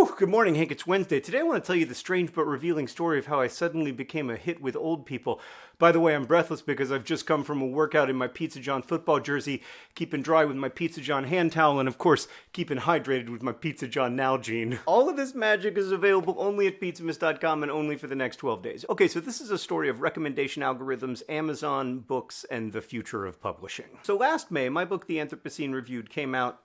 Whew, good morning, Hank. It's Wednesday. Today I want to tell you the strange but revealing story of how I suddenly became a hit with old people. By the way, I'm breathless because I've just come from a workout in my Pizza John football jersey, keeping dry with my Pizza John hand towel, and of course, keeping hydrated with my Pizza John Nalgene. All of this magic is available only at pizzamas.com and only for the next 12 days. Okay, so this is a story of recommendation algorithms, Amazon, books, and the future of publishing. So last May, my book, The Anthropocene Reviewed, came out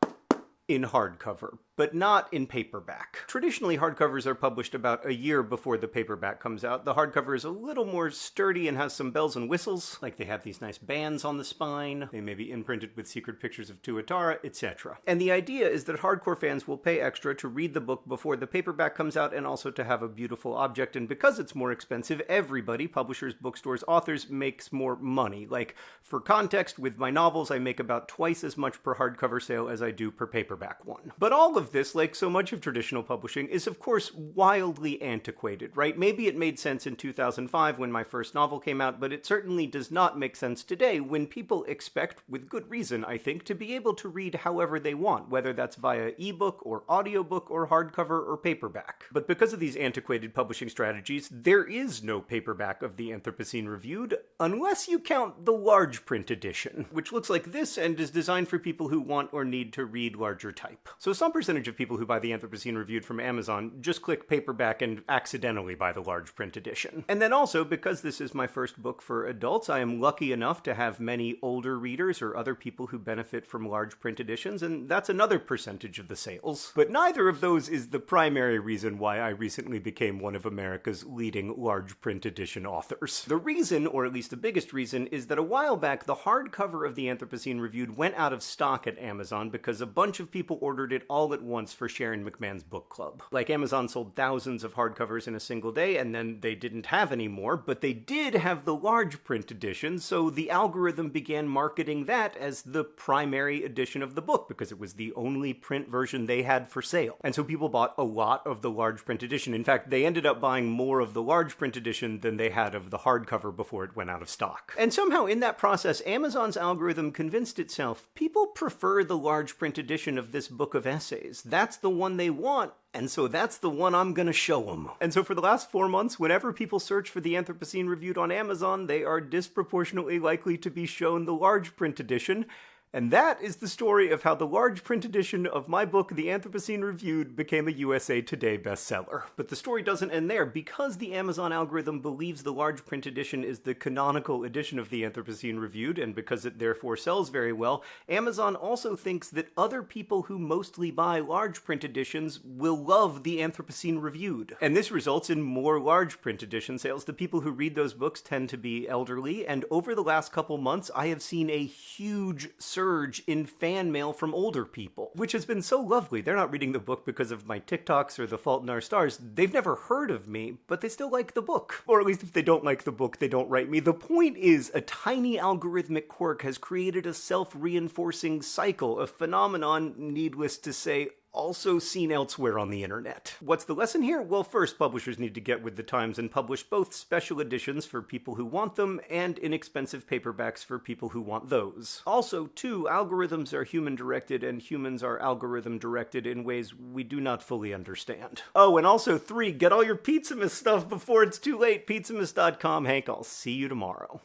in hardcover but not in paperback. Traditionally, hardcovers are published about a year before the paperback comes out. The hardcover is a little more sturdy and has some bells and whistles, like they have these nice bands on the spine, they may be imprinted with secret pictures of Tuatara, etc. And the idea is that hardcore fans will pay extra to read the book before the paperback comes out and also to have a beautiful object, and because it's more expensive, everybody, publishers, bookstores, authors, makes more money. Like, for context, with my novels, I make about twice as much per hardcover sale as I do per paperback one. But all of of this, like so much of traditional publishing, is of course wildly antiquated, right? Maybe it made sense in 2005 when my first novel came out, but it certainly does not make sense today when people expect, with good reason, I think, to be able to read however they want, whether that's via ebook or audiobook or hardcover or paperback. But because of these antiquated publishing strategies, there is no paperback of the Anthropocene Reviewed, unless you count the large print edition, which looks like this and is designed for people who want or need to read larger type. So some percentage percentage of people who buy the Anthropocene Reviewed from Amazon just click paperback and accidentally buy the large print edition. And then also, because this is my first book for adults, I am lucky enough to have many older readers or other people who benefit from large print editions, and that's another percentage of the sales. But neither of those is the primary reason why I recently became one of America's leading large print edition authors. The reason, or at least the biggest reason, is that a while back the hardcover of the Anthropocene Reviewed went out of stock at Amazon because a bunch of people ordered it all at once for Sharon McMahon's book club. Like Amazon sold thousands of hardcovers in a single day and then they didn't have any more, but they did have the large print edition, so the algorithm began marketing that as the primary edition of the book because it was the only print version they had for sale. And so people bought a lot of the large print edition. In fact, they ended up buying more of the large print edition than they had of the hardcover before it went out of stock. And somehow in that process, Amazon's algorithm convinced itself people prefer the large print edition of this book of essays that's the one they want, and so that's the one I'm gonna show them. And so for the last four months, whenever people search for the Anthropocene Reviewed on Amazon, they are disproportionately likely to be shown the large print edition, and that is the story of how the large print edition of my book, The Anthropocene Reviewed, became a USA Today bestseller. But the story doesn't end there. Because the Amazon algorithm believes the large print edition is the canonical edition of The Anthropocene Reviewed, and because it therefore sells very well, Amazon also thinks that other people who mostly buy large print editions will love The Anthropocene Reviewed. And this results in more large print edition sales. The people who read those books tend to be elderly, and over the last couple months, I have seen a huge surge surge in fan mail from older people, which has been so lovely. They're not reading the book because of my TikToks or The Fault in Our Stars. They've never heard of me, but they still like the book. Or at least if they don't like the book, they don't write me. The point is, a tiny algorithmic quirk has created a self-reinforcing cycle, a phenomenon, needless to say, also seen elsewhere on the internet. What's the lesson here? Well, first, publishers need to get with the times and publish both special editions for people who want them and inexpensive paperbacks for people who want those. Also, two, algorithms are human directed and humans are algorithm directed in ways we do not fully understand. Oh, and also three, get all your Pizzamas stuff before it's too late. Pizzamas.com. Hank, I'll see you tomorrow.